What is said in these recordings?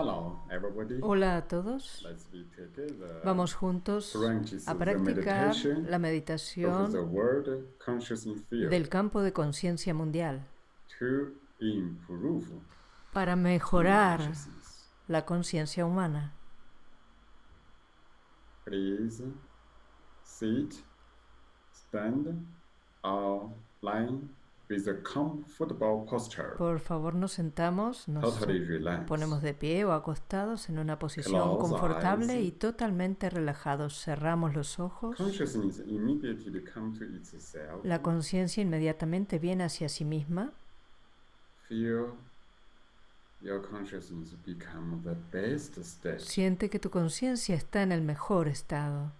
Hello, everybody. Hola a todos. Together. Vamos juntos a practicar la meditación del campo de conciencia mundial para mejorar la conciencia humana. Please sit, stand, or lie with a comfortable posture. Por favor, nos sentamos, nos Totally ponemos de pie o acostados en una posición Close confortable eyes. y totalmente relajados. Cerramos los ojos. La conciencia inmediatamente viene hacia sí misma. Feel your consciousness become the best state. Siente que tu conciencia está en el mejor estado,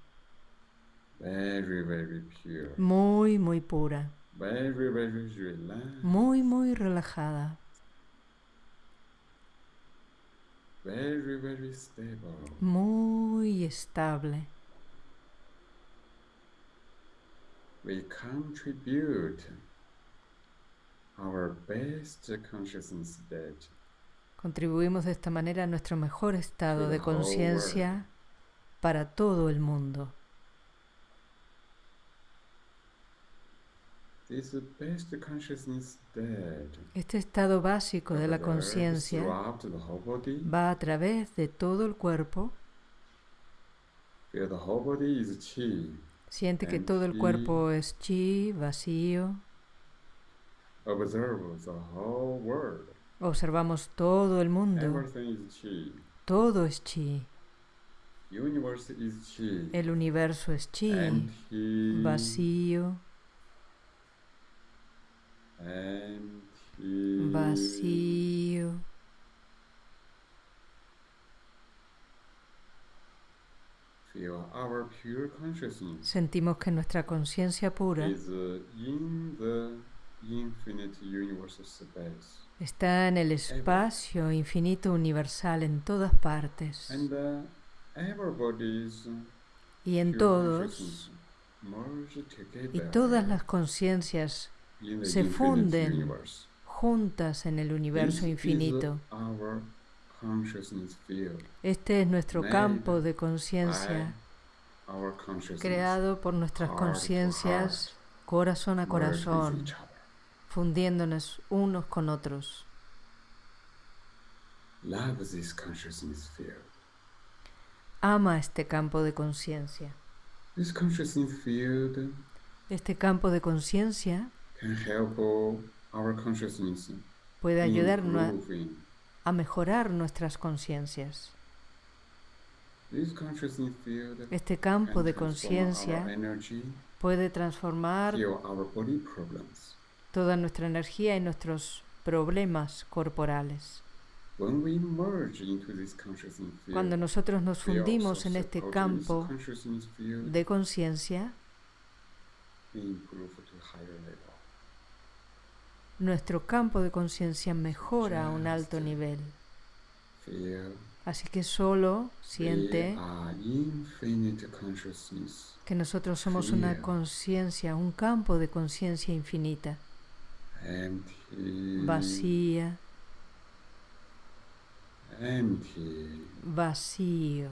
Very, very pure. muy, muy pura, Very, very relaxed. muy, muy relajada, Very, very stable. muy estable. We contribute our best consciousness state Contribuimos de esta manera a nuestro mejor estado de conciencia para todo el mundo. This best consciousness state Este estado básico de la conciencia va a través de todo el cuerpo. Siente que todo el cuerpo es chi, vacío. Observamos todo el mundo. Todo es chi. El universo es chi, vacío, vacío. Sentimos que nuestra conciencia pura uh, está en el espacio infinito universal en todas partes. Uh, everybody's Y en todos y todas las conciencias se infinite funden universe. Juntas en el universo infinito. Este es nuestro campo de conciencia creado por nuestras conciencias corazón a corazón, fundiéndonos unos con otros. Love this consciousness field. Ama este campo de conciencia. Este campo de conciencia puede ayudarnos a- mejorar nuestras conciencias. Este campo de conciencia puede transformar toda nuestra energía y nuestros problemas corporales. Cuando nosotros nos fundimos en este campo de conciencia, nuestro campo de conciencia mejora a un alto nivel. Feel Así que solo siente que nosotros somos una Feel. conciencia, un campo de conciencia infinita, vacía, vacío.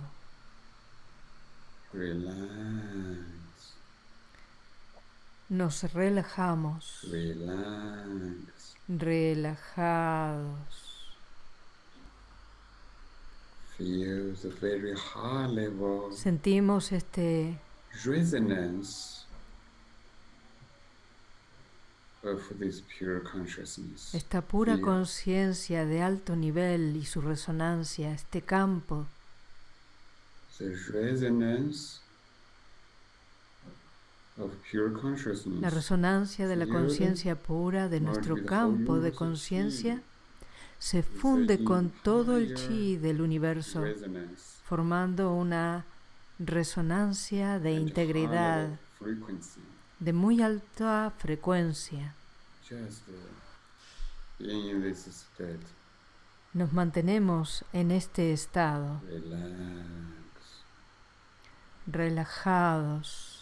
Nos relajamos, relax. relajados. Feel the very high level Sentimos este resonance of this pure consciousness. esta pura conciencia de alto nivel y su resonancia, este campo, The resonance. La resonancia de la conciencia pura de nuestro campo de conciencia se funde con todo el chi del universo, formando una resonancia de integridad de muy alta frecuencia. Nos mantenemos en este estado, relajados,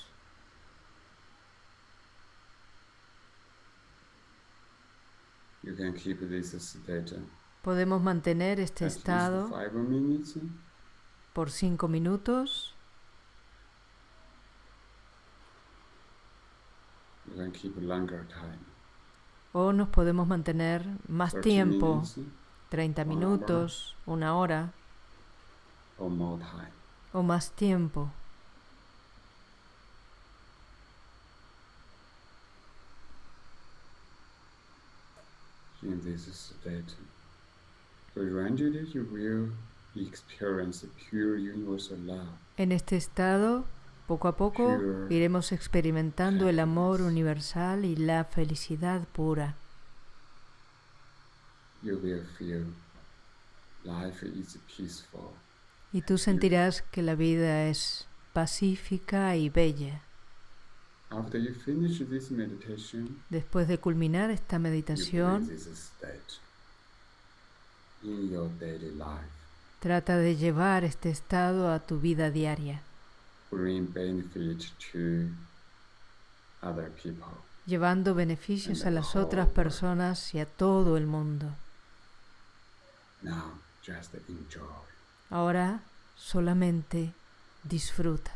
You can keep this state Podemos mantener este at estado minutes. por cinco minutos You can keep longer time. o nos podemos mantener más 30 tiempo, minutes 30 Una hora. minutos, una hora o más tiempo. In this state. Gradually, you will experience pure universal love. En este estado, poco a poco, Pure iremos experimentando el amor universal y la felicidad pura. You will feel life is peaceful. Y tú sentirás que la vida es pacífica y bella. After you finish this meditation, Después de culminar esta meditación, this state in your daily life. trata de llevar este estado a tu vida diaria, Bring benefit to other people. llevando beneficios a las otras personas y a todo el mundo. Now, just enjoy. Ahora solamente disfruta.